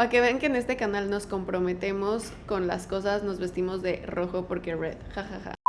Para que vean que en este canal nos comprometemos con las cosas, nos vestimos de rojo porque red, jajaja.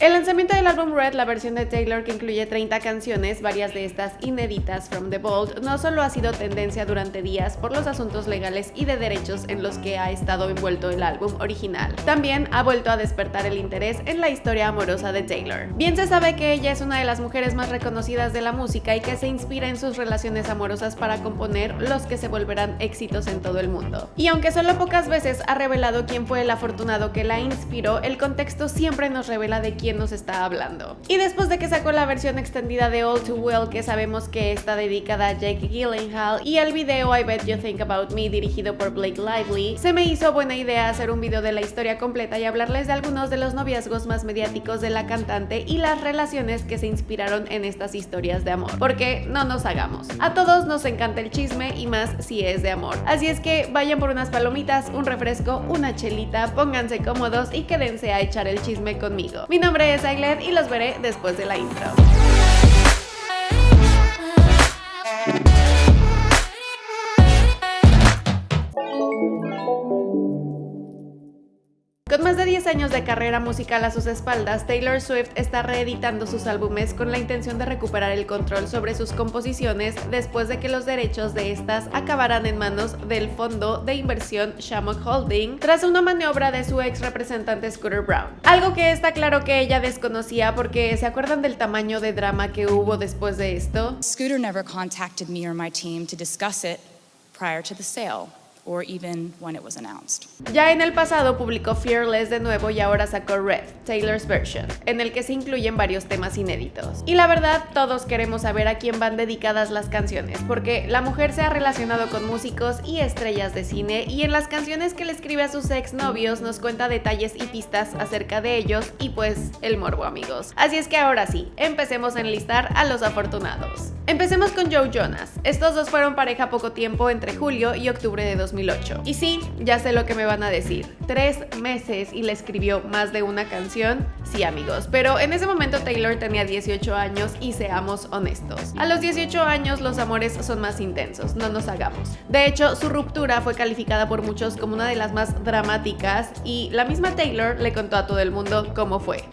El lanzamiento del álbum Red, la versión de Taylor que incluye 30 canciones, varias de estas inéditas from the Vault, no solo ha sido tendencia durante días por los asuntos legales y de derechos en los que ha estado envuelto el álbum original, también ha vuelto a despertar el interés en la historia amorosa de Taylor. Bien se sabe que ella es una de las mujeres más reconocidas de la música y que se inspira en sus relaciones amorosas para componer los que se volverán éxitos en todo el mundo. Y aunque solo pocas veces ha revelado quién fue el afortunado que la inspiró, el contexto siempre nos revela de quién nos está hablando. Y después de que sacó la versión extendida de All Too Well, que sabemos que está dedicada a Jake Gyllenhaal, y el video I Bet You Think About Me, dirigido por Blake Lively, se me hizo buena idea hacer un video de la historia completa y hablarles de algunos de los noviazgos más mediáticos de la cantante y las relaciones que se inspiraron en estas historias de amor. Porque no nos hagamos. A todos nos encanta el chisme y más si es de amor. Así es que vayan por unas palomitas, un refresco, una chelita, pónganse cómodos y quédense a echar el chisme conmigo. Mi nombre nombre es Ailet y los veré después de la intro. Con más de 10 años de carrera musical a sus espaldas, Taylor Swift está reeditando sus álbumes con la intención de recuperar el control sobre sus composiciones después de que los derechos de estas acabaran en manos del fondo de inversión Shamrock Holding tras una maniobra de su ex representante Scooter Brown. Algo que está claro que ella desconocía porque ¿se acuerdan del tamaño de drama que hubo después de esto? Scooter never contacted me or my team to discuss it prior to the sale or even when it was. Ya en el pasado publicó Fearless de nuevo y ahora sacó Red, Taylor's Version, en el que se incluyen varios temas inéditos. Y la verdad, todos queremos saber a quién van dedicadas las canciones, porque la mujer se ha relacionado con músicos y estrellas de cine y en las canciones que le escribe a sus exnovios nos cuenta detalles y pistas acerca de ellos y pues el morbo amigos. Así es que ahora sí, empecemos a enlistar a los afortunados. Empecemos con Joe Jonas. Estos dos fueron pareja poco tiempo entre julio y octubre de 2008. Y sí, ya sé lo que me van a decir. Tres meses y le escribió más de una canción. Sí amigos, pero en ese momento Taylor tenía 18 años y seamos honestos. A los 18 años los amores son más intensos, no nos hagamos. De hecho, su ruptura fue calificada por muchos como una de las más dramáticas y la misma Taylor le contó a todo el mundo cómo fue.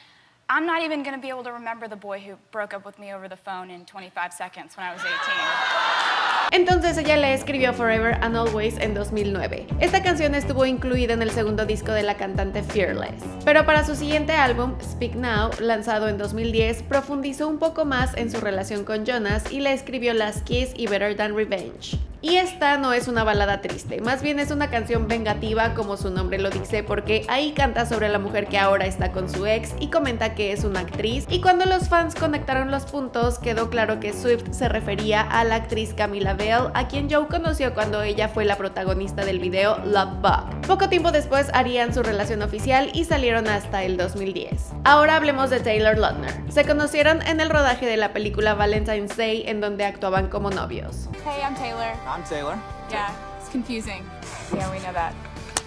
I'm not even going to be able to remember the boy who broke up with me over the phone in 25 seconds when I was 18. Entonces ella le escribió Forever and Always en 2009. Esta canción estuvo incluida en el segundo disco de la cantante Fearless. Pero para su siguiente álbum, Speak Now, lanzado en 2010, profundizó un poco más en su relación con Jonas y le escribió Last Kiss y Better Than Revenge. Y esta no es una balada triste, más bien es una canción vengativa como su nombre lo dice porque ahí canta sobre la mujer que ahora está con su ex y comenta que es una actriz y cuando los fans conectaron los puntos quedó claro que Swift se refería a la actriz Camila Bell a quien Joe conoció cuando ella fue la protagonista del video Love Bug. Poco tiempo después harían su relación oficial y salieron hasta el 2010. Ahora hablemos de Taylor Lautner. Se conocieron en el rodaje de la película Valentine's Day en donde actuaban como novios. Hey, I'm Taylor. I'm Taylor. Yeah, it's confusing. Yeah, we know that.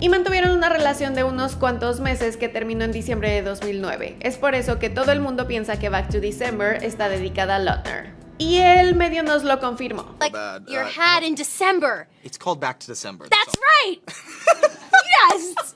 y mantuvieron una relación de unos cuantos meses que terminó en diciembre de 2009. Es por eso que todo el mundo piensa que Back to December está dedicada a Lautner. Y él medio nos lo confirmó. Like your uh, hat in December. It's called Back to December. That's right.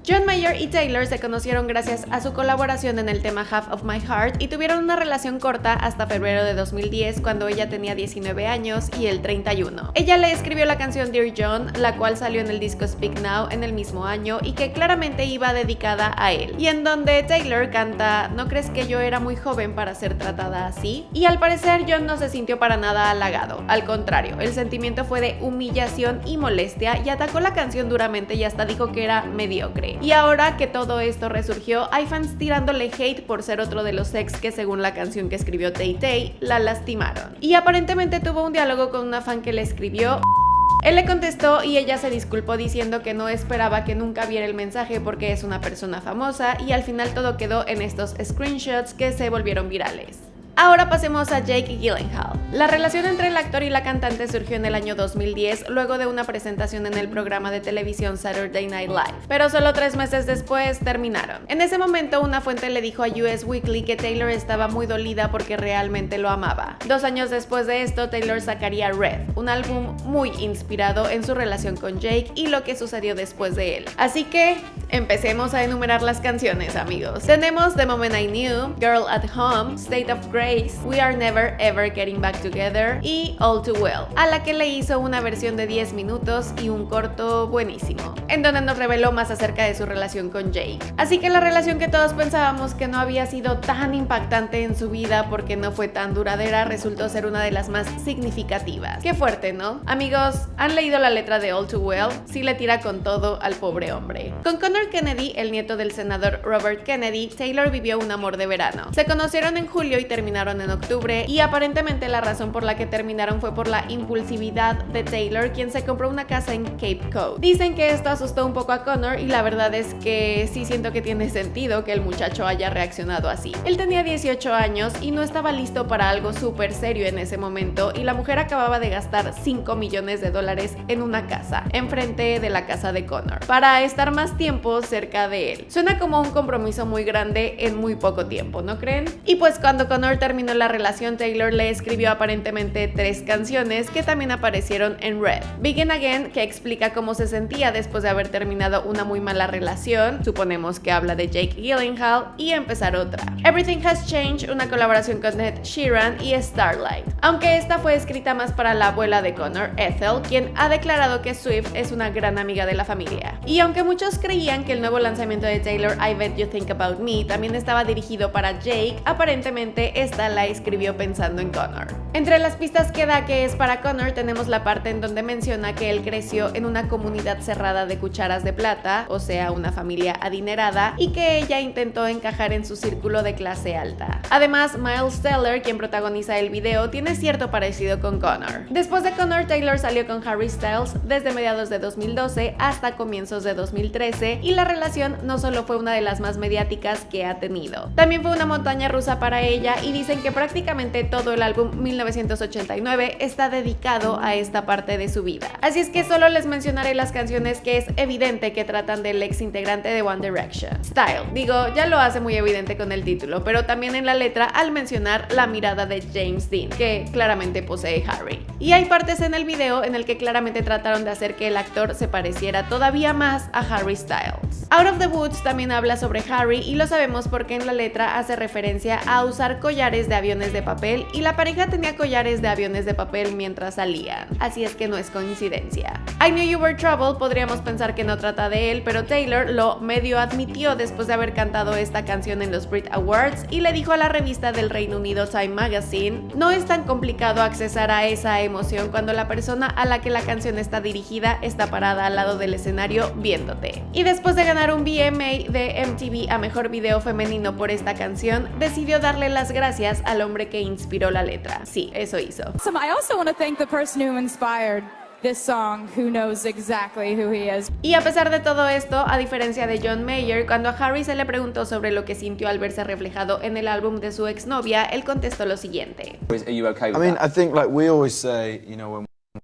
John Mayer y Taylor se conocieron gracias a su colaboración en el tema Half of My Heart y tuvieron una relación corta hasta febrero de 2010 cuando ella tenía 19 años y él 31. Ella le escribió la canción Dear John, la cual salió en el disco Speak Now en el mismo año y que claramente iba dedicada a él. Y en donde Taylor canta ¿No crees que yo era muy joven para ser tratada así? Y al parecer John no se sintió para nada halagado. Al contrario, el sentimiento fue de humillación y molestia y atacó la canción duramente y hasta dijo que era mediocre. Y ahora que todo esto resurgió, hay fans tirándole hate por ser otro de los ex que según la canción que escribió Tay Tay, la lastimaron. Y aparentemente tuvo un diálogo con una fan que le escribió él le contestó y ella se disculpó diciendo que no esperaba que nunca viera el mensaje porque es una persona famosa y al final todo quedó en estos screenshots que se volvieron virales. Ahora pasemos a Jake Gyllenhaal. La relación entre el actor y la cantante surgió en el año 2010 luego de una presentación en el programa de televisión Saturday Night Live, pero solo tres meses después terminaron. En ese momento una fuente le dijo a US Weekly que Taylor estaba muy dolida porque realmente lo amaba. Dos años después de esto, Taylor sacaría Red, un álbum muy inspirado en su relación con Jake y lo que sucedió después de él. Así que empecemos a enumerar las canciones, amigos. Tenemos The Moment I Knew, Girl at Home, State of Grace, We Are Never Ever Getting Back Together y All Too Well, a la que le hizo una versión de 10 minutos y un corto buenísimo, en donde nos reveló más acerca de su relación con Jake. Así que la relación que todos pensábamos que no había sido tan impactante en su vida porque no fue tan duradera resultó ser una de las más significativas. Qué fuerte, ¿no? Amigos, ¿han leído la letra de All Too Well? Sí le tira con todo al pobre hombre. Con Connor Kennedy, el nieto del senador Robert Kennedy, Taylor vivió un amor de verano. Se conocieron en julio y terminaron en octubre y aparentemente la razón por la que terminaron fue por la impulsividad de Taylor, quien se compró una casa en Cape Cod. Dicen que esto asustó un poco a Connor y la verdad es que sí siento que tiene sentido que el muchacho haya reaccionado así. Él tenía 18 años y no estaba listo para algo súper serio en ese momento y la mujer acababa de gastar 5 millones de dólares en una casa, enfrente de la casa de Connor, para estar más tiempo cerca de él. Suena como un compromiso muy grande en muy poco tiempo, ¿no creen? Y pues cuando Connor terminó la relación, Taylor le escribió aparentemente tres canciones que también aparecieron en Red. Begin Again, que explica cómo se sentía después de haber terminado una muy mala relación, suponemos que habla de Jake Gyllenhaal, y empezar otra. Everything Has Changed, una colaboración con Ned Sheeran y Starlight. Aunque esta fue escrita más para la abuela de Connor, Ethel, quien ha declarado que Swift es una gran amiga de la familia. Y aunque muchos creían que el nuevo lanzamiento de Taylor, I Bet You Think About Me, también estaba dirigido para Jake, aparentemente esta la escribió pensando en Connor. Entre las pistas que da que es para Connor tenemos la parte en donde menciona que él creció en una comunidad cerrada de cucharas de plata, o sea, una familia adinerada, y que ella intentó encajar en su círculo de clase alta. Además, Miles Teller, quien protagoniza el video, tiene cierto parecido con Connor. Después de Connor, Taylor salió con Harry Styles desde mediados de 2012 hasta comienzos de 2013 y la relación no solo fue una de las más mediáticas que ha tenido, también fue una montaña rusa para ella y dicen que prácticamente todo el álbum 1989 está dedicado a esta parte de su vida. Así es que solo les mencionaré las canciones que es evidente que tratan del ex integrante de One Direction. Style, digo, ya lo hace muy evidente con el título, pero también en la letra al mencionar la mirada de James Dean, que claramente posee Harry. Y hay partes en el video en el que claramente trataron de hacer que el actor se pareciera todavía más a Harry Styles. Out of the Woods también habla sobre Harry y lo sabemos porque en la letra hace referencia a usar collares de aviones de papel y la pareja tenía collares de aviones de papel mientras salían, así es que no es coincidencia. I Knew You Were Trouble podríamos pensar que no trata de él, pero Taylor lo medio admitió después de haber cantado esta canción en los Brit Awards y le dijo a la revista del Reino Unido Time Magazine, no es tan complicado accesar a esa emoción cuando la persona a la que la canción está dirigida está parada al lado del escenario viéndote. Y después de ganar un VMA de MTV a Mejor Video Femenino por esta canción, decidió darle las gracias al hombre que inspiró la letra. Sí, eso hizo. I also want to thank the person who inspired this song, who knows exactly who he is. Y a pesar de todo esto, a diferencia de John Mayer, cuando a Harry se le preguntó sobre lo que sintió al verse reflejado en el álbum de su exnovia, él contestó lo siguiente. Are you okay with I mean, that? I think like we always say, you know, when we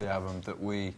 the album that we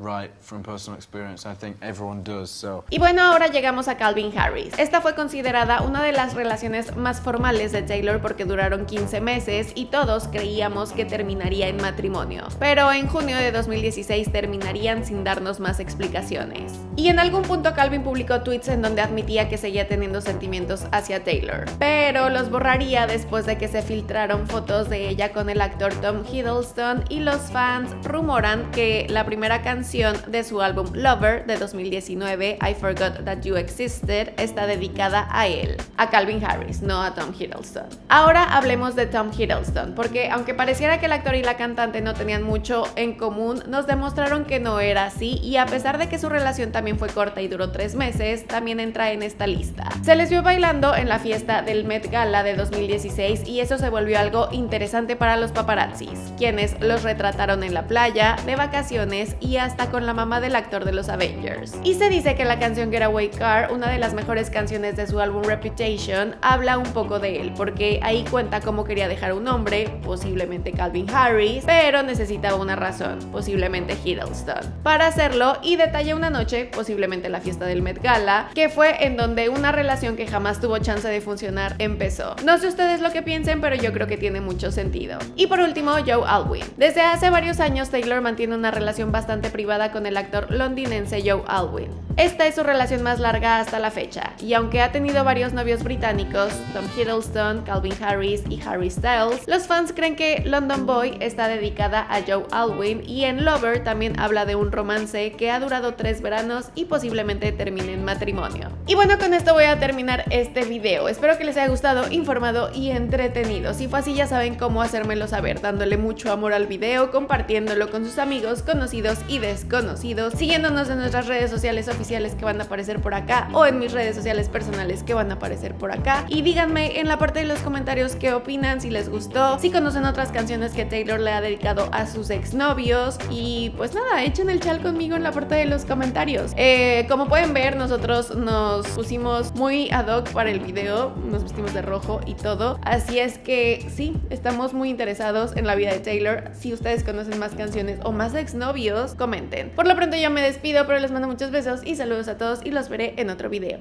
write from personal experience. I think everyone does. So Y bueno, ahora llegamos a Calvin Harris. Esta fue considerada una de las relaciones más formales de Taylor porque duraron 15 meses y todos creíamos que terminaría en matrimonio. Pero en junio de 2016 terminarían sin darnos más explicaciones. Y en algún punto Calvin publicó tweets en donde admitía que seguía teniendo sentimientos hacia Taylor, pero los borraría después de que se filtraron fotos de ella con el actor Tom Hiddleston y los fans rumoran que la primera canción de su álbum Lover de 2019, I Forgot That You Existed, está dedicada a él, a Calvin Harris, no a Tom Hiddleston. Ahora hablemos de Tom Hiddleston, porque aunque pareciera que el actor y la cantante no tenían mucho en común, nos demostraron que no era así y a pesar de que su relación también fue corta y duró tres meses, también entra en esta lista. Se les vio bailando en la fiesta del Met Gala de 2016 y eso se volvió algo interesante para los paparazzis, quienes los retrataron en la playa, de vacaciones y hasta con la mamá del actor de los Avengers. Y se dice que la canción Getaway Car, una de las mejores canciones de su álbum Reputation, habla un poco de él, porque ahí cuenta cómo quería dejar un hombre, posiblemente Calvin Harris, pero necesitaba una razón, posiblemente Hiddleston, para hacerlo y detalla una noche, posiblemente la fiesta del Met Gala, que fue en donde una relación que jamás tuvo chance de funcionar empezó. No sé ustedes lo que piensen, pero yo creo que tiene mucho sentido. Y por último, Joe Alwyn. Desde hace varios años Taylor mantiene una relación bastante con el actor londinense Joe Alwyn. Esta es su relación más larga hasta la fecha, y aunque ha tenido varios novios británicos, Tom Hiddleston, Calvin Harris y Harry Styles, los fans creen que London Boy está dedicada a Joe Alwyn y en Lover también habla de un romance que ha durado tres veranos y posiblemente termine en matrimonio. Y bueno, con esto voy a terminar este video. Espero que les haya gustado, informado y entretenido. Si fue así ya saben cómo hacérmelo saber, dándole mucho amor al video, compartiéndolo con sus amigos, conocidos y desconocidos, siguiéndonos en nuestras redes sociales oficiales que van a aparecer por acá o en mis redes sociales personales que van a aparecer por acá. Y díganme en la parte de los comentarios qué opinan, si les gustó, si conocen otras canciones que Taylor le ha dedicado a sus exnovios y pues nada, echen el chal conmigo en la parte de los comentarios. Eh, como pueden ver, nosotros nos pusimos muy ad hoc para el video, nos vestimos de rojo y todo, así es que sí, estamos muy interesados en la vida de Taylor. Si ustedes conocen más canciones o más exnovios, comenten. Por lo pronto yo me despido, pero les mando muchos besos y saludos a todos y los veré en otro video.